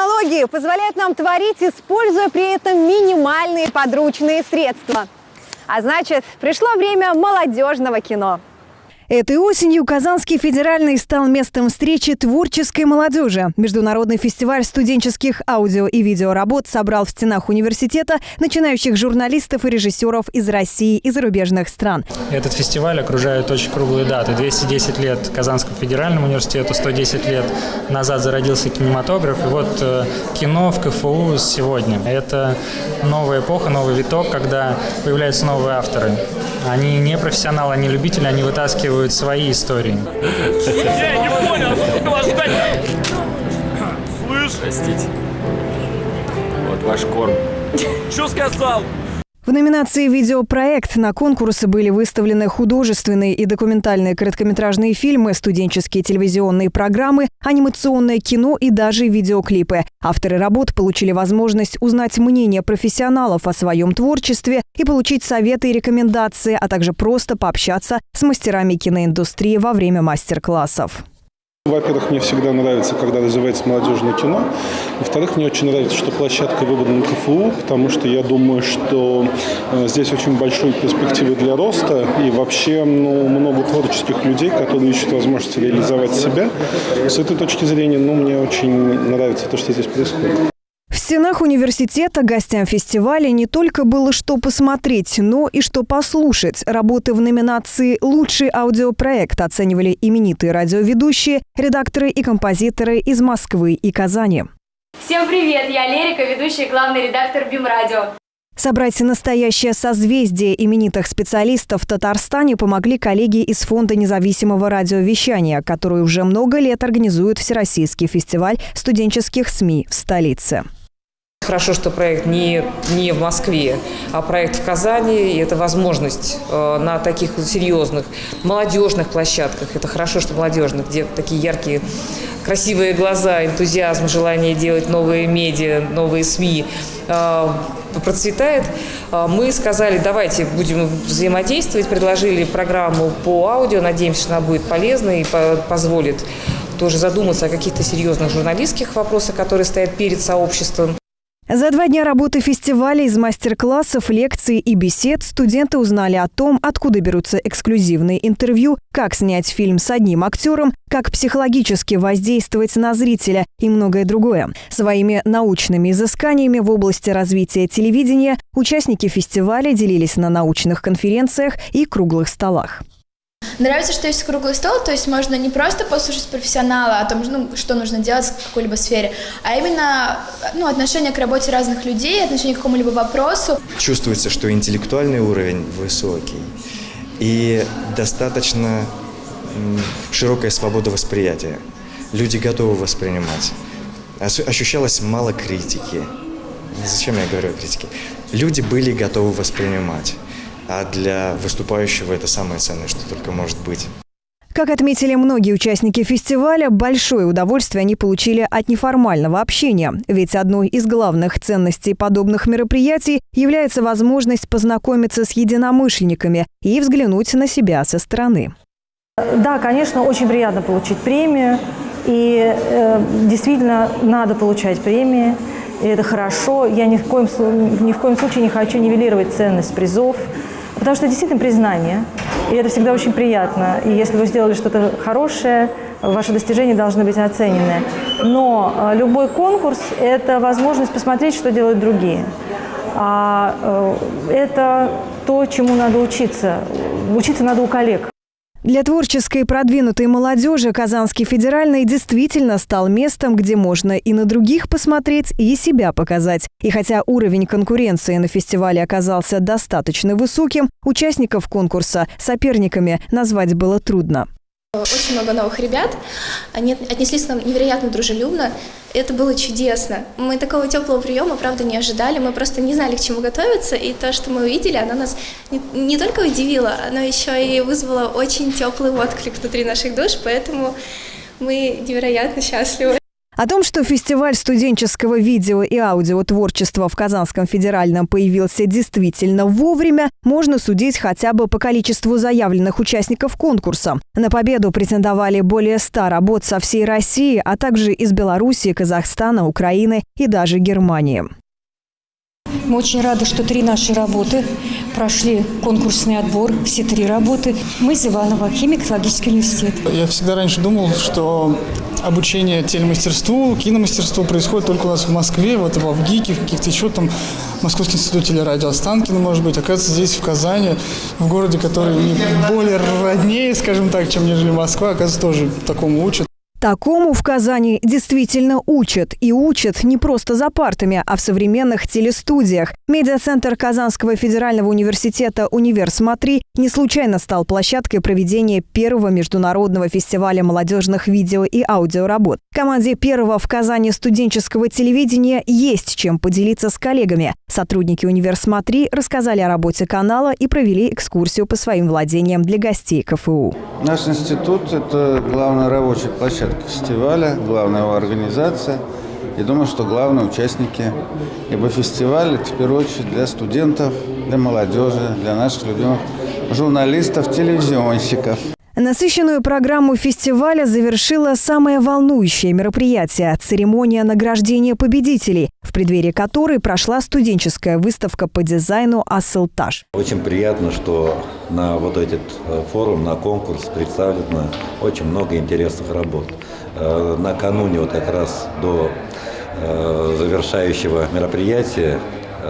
Технологии позволяют нам творить, используя при этом минимальные подручные средства. А значит, пришло время молодежного кино. Этой осенью Казанский федеральный стал местом встречи творческой молодежи. Международный фестиваль студенческих аудио и видеоработ собрал в стенах университета начинающих журналистов и режиссеров из России и зарубежных стран. Этот фестиваль окружает очень круглые даты. 210 лет Казанскому федеральному университету, 110 лет назад зародился кинематограф. И вот э, кино в КФУ сегодня. Это новая эпоха, новый виток, когда появляются новые авторы. Они не профессионалы, они любители, они вытаскивают свои истории. Я не понял, сколько вас ждать? Слышь? Простите. Вот ваш корм. Что сказал? В номинации «Видеопроект» на конкурсы были выставлены художественные и документальные короткометражные фильмы, студенческие телевизионные программы, анимационное кино и даже видеоклипы. Авторы работ получили возможность узнать мнение профессионалов о своем творчестве и получить советы и рекомендации, а также просто пообщаться с мастерами киноиндустрии во время мастер-классов. Во-первых, мне всегда нравится, когда развивается молодежное кино. Во-вторых, мне очень нравится, что площадка выбрана КФУ, потому что я думаю, что э, здесь очень большие перспективы для роста и вообще ну, много творческих людей, которые ищут возможность реализовать себя. С этой точки зрения, ну, мне очень нравится то, что здесь происходит. Стенах университета гостям фестиваля не только было что посмотреть, но и что послушать. Работы в номинации «Лучший аудиопроект» оценивали именитые радиоведущие, редакторы и композиторы из Москвы и Казани. Всем привет! Я Лерика, ведущая и главный редактор БИМ Радио. Собрать настоящее созвездие именитых специалистов в Татарстане помогли коллеги из Фонда независимого радиовещания, который уже много лет организует Всероссийский фестиваль студенческих СМИ в столице. Хорошо, что проект не, не в Москве, а проект в Казани. И это возможность э, на таких серьезных молодежных площадках. Это хорошо, что молодежных, где такие яркие, красивые глаза, энтузиазм, желание делать новые медиа, новые СМИ э, процветает. Э, мы сказали, давайте будем взаимодействовать, предложили программу по аудио. Надеемся, что она будет полезна и по позволит тоже задуматься о каких-то серьезных журналистских вопросах, которые стоят перед сообществом. За два дня работы фестиваля из мастер-классов, лекций и бесед студенты узнали о том, откуда берутся эксклюзивные интервью, как снять фильм с одним актером, как психологически воздействовать на зрителя и многое другое. Своими научными изысканиями в области развития телевидения участники фестиваля делились на научных конференциях и круглых столах. Нравится, что есть круглый стол, то есть можно не просто послушать профессионала о том, ну, что нужно делать в какой-либо сфере, а именно ну, отношение к работе разных людей, отношение к какому-либо вопросу. Чувствуется, что интеллектуальный уровень высокий и достаточно широкая свобода восприятия. Люди готовы воспринимать. Ощущалось мало критики. Зачем я говорю о критике? Люди были готовы воспринимать а для выступающего это самое ценное, что только может быть. Как отметили многие участники фестиваля, большое удовольствие они получили от неформального общения. Ведь одной из главных ценностей подобных мероприятий является возможность познакомиться с единомышленниками и взглянуть на себя со стороны. Да, конечно, очень приятно получить премию. И э, действительно надо получать премии. И это хорошо. Я ни в, коем, ни в коем случае не хочу нивелировать ценность призов. Потому что действительно признание, и это всегда очень приятно. И если вы сделали что-то хорошее, ваши достижения должны быть оценены. Но э, любой конкурс – это возможность посмотреть, что делают другие. А э, это то, чему надо учиться. Учиться надо у коллег. Для творческой продвинутой молодежи Казанский федеральный действительно стал местом, где можно и на других посмотреть, и себя показать. И хотя уровень конкуренции на фестивале оказался достаточно высоким, участников конкурса соперниками назвать было трудно. Очень много новых ребят, они отнеслись к нам невероятно дружелюбно, это было чудесно. Мы такого теплого приема, правда, не ожидали, мы просто не знали, к чему готовиться, и то, что мы увидели, оно нас не, не только удивило, оно еще и вызвало очень теплый отклик внутри наших душ, поэтому мы невероятно счастливы. О том, что фестиваль студенческого видео и аудиотворчества в Казанском федеральном появился действительно вовремя, можно судить хотя бы по количеству заявленных участников конкурса. На победу претендовали более 100 работ со всей России, а также из Беларуси, Казахстана, Украины и даже Германии. Мы очень рады, что три наши работы прошли конкурсный отбор, все три работы. Мы из Иванова, химико-технологический университет. Я всегда раньше думал, что обучение телемастерству, киномастерству происходит только у нас в Москве, вот в ГИКе, в каких-то еще там Московский институт телерадио Останкино, может быть. Оказывается, здесь, в Казани, в городе, который более роднее, скажем так, чем нежели Москва, оказывается, тоже такому учат. Такому в Казани действительно учат. И учат не просто за партами, а в современных телестудиях. Медиацентр Казанского федерального университета «Универ Смотри» не случайно стал площадкой проведения первого международного фестиваля молодежных видео и аудиоработ. Команде первого в Казани студенческого телевидения есть чем поделиться с коллегами. Сотрудники «Универ Смотри» рассказали о работе канала и провели экскурсию по своим владениям для гостей КФУ. Наш институт – это главная рабочая площадка фестиваля, главная его организация. И думаю, что главные участники. Ибо фестиваль – это в первую очередь для студентов, для молодежи, для наших любимых журналистов, телевизионщиков. Насыщенную программу фестиваля завершила самое волнующее мероприятие – церемония награждения победителей, в преддверии которой прошла студенческая выставка по дизайну «Ассылтаж». Очень приятно, что на вот этот э, форум, на конкурс представлено очень много интересных работ. Э, накануне, вот как раз до э, завершающего мероприятия,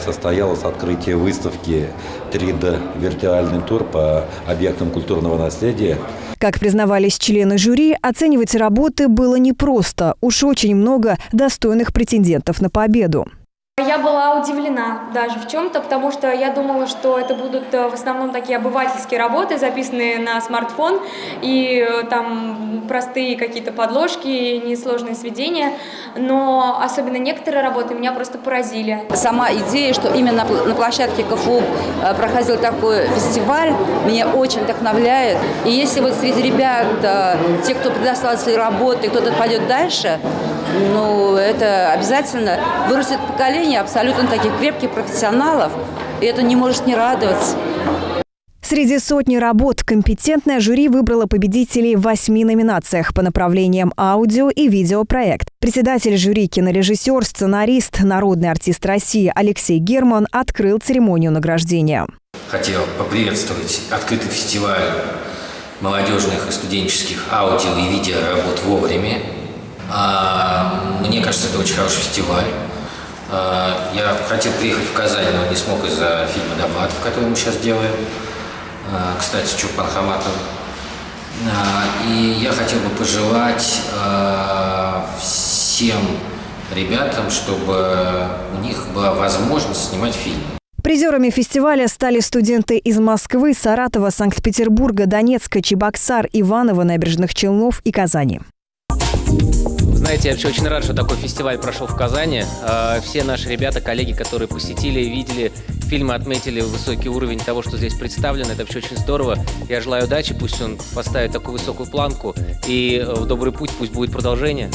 состоялось открытие выставки 3D виртуальный тур по объектам культурного наследия. Как признавались члены жюри, оценивать работы было непросто. Уж очень много достойных претендентов на победу. Я была удивлена даже в чем-то, потому что я думала, что это будут э, в основном такие обывательские работы, записанные на смартфон, и э, там простые какие-то подложки, несложные сведения, но особенно некоторые работы меня просто поразили. Сама идея, что именно на площадке КФУ э, проходил такой фестиваль, меня очень вдохновляет. И если вот среди ребят, те, кто предоставил свои работы, кто-то пойдет дальше, ну, это обязательно вырастет поколение абсолютно таких крепких профессионалов, и это не может не радовать. Среди сотни работ компетентное жюри выбрало победителей в восьми номинациях по направлениям аудио и видеопроект. Председатель жюри, кинорежиссер, сценарист, народный артист России Алексей Герман открыл церемонию награждения. Хотел поприветствовать открытый фестиваль молодежных и студенческих аудио и видеоработ вовремя. А, мне кажется, это очень хороший фестиваль. А, я хотел приехать в Казань, но не смог из-за фильма «Довлатов», который мы сейчас делаем. А, кстати, с Чурпан Хаматом. И я хотел бы пожелать всем ребятам, чтобы у них была возможность снимать фильм. Призерами фестиваля стали студенты из Москвы, Саратова, Санкт-Петербурга, Донецка, Чебоксар, Иваново, Набережных Челнов и Казани. Знаете, я вообще очень рад, что такой фестиваль прошел в Казани. А, все наши ребята, коллеги, которые посетили и видели фильмы, отметили высокий уровень того, что здесь представлено. Это вообще очень здорово. Я желаю удачи, пусть он поставит такую высокую планку. И э, в добрый путь пусть будет продолжение.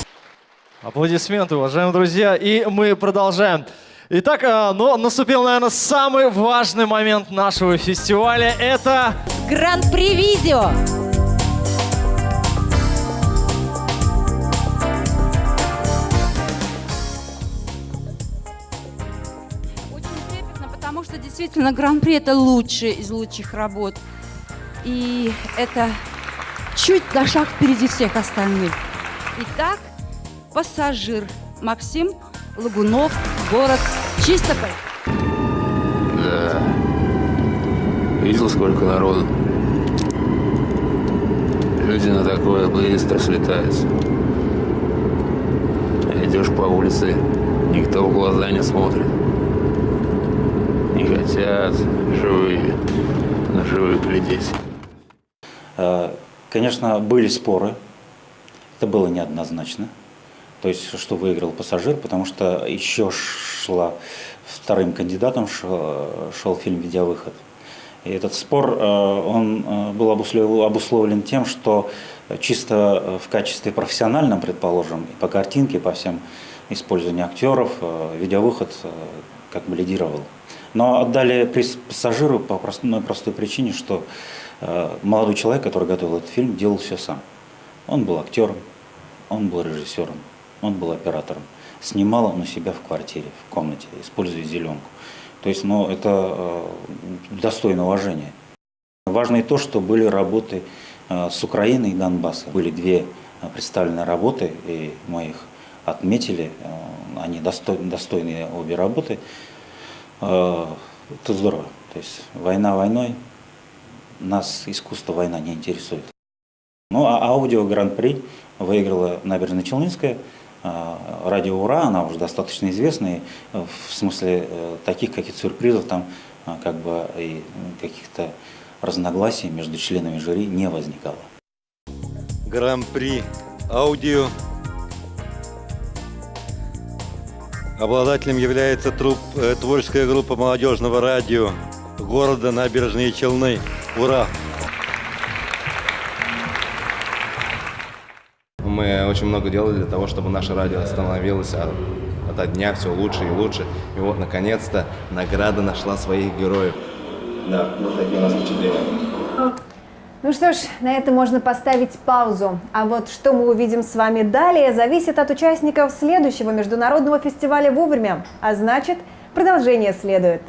Аплодисменты, уважаемые друзья. И мы продолжаем. Итак, а, ну, наступил, наверное, самый важный момент нашего фестиваля. Это... Гран-при видео! Действительно Гран-при это лучший из лучших работ. И это чуть на шаг впереди всех остальных. Итак, пассажир Максим Лагунов, город Чистополь. Да. Видел, сколько народу? Люди на такое быстро слетаются. Идешь по улице, никто в глаза не смотрит хотят живые, на живых глядеть. А, конечно, были споры, это было неоднозначно. То есть, что выиграл пассажир, потому что еще шла вторым кандидатом шел, шел фильм «Видеовыход». И этот спор, э, он э, был обусловлен тем, что чисто в качестве профессиональном, предположим, и по картинке, по всем использованию актеров, видеовыход как бы лидировал. Но отдали приз пассажиру по простой, простой причине, что молодой человек, который готовил этот фильм, делал все сам. Он был актером, он был режиссером, он был оператором. Снимал он у себя в квартире, в комнате, используя зеленку. То есть, ну, это э, достойно уважения. Важно и то, что были работы э, с Украины и Донбасса. Были две э, представленные работы, и мы их отметили. Э, они достойны, достойные обе работы. Э, это здорово. То есть, война войной, нас искусство война не интересует. Ну, а аудио Гран-при выиграла Набережно-Челнинская. Радио «Ура», она уже достаточно известная, в смысле таких каких-то сюрпризов там как бы и каких-то разногласий между членами жюри не возникало. Гран-при аудио. Обладателем является труп, э, творческая группа молодежного радио города Набережные Челны. Ура! Мы очень много делали для того, чтобы наше радио становилось от дня все лучше и лучше. И вот, наконец-то, награда нашла своих героев. Да, вот такие у нас впечатления. Ну что ж, на этом можно поставить паузу. А вот что мы увидим с вами далее, зависит от участников следующего международного фестиваля вовремя. А значит, продолжение следует.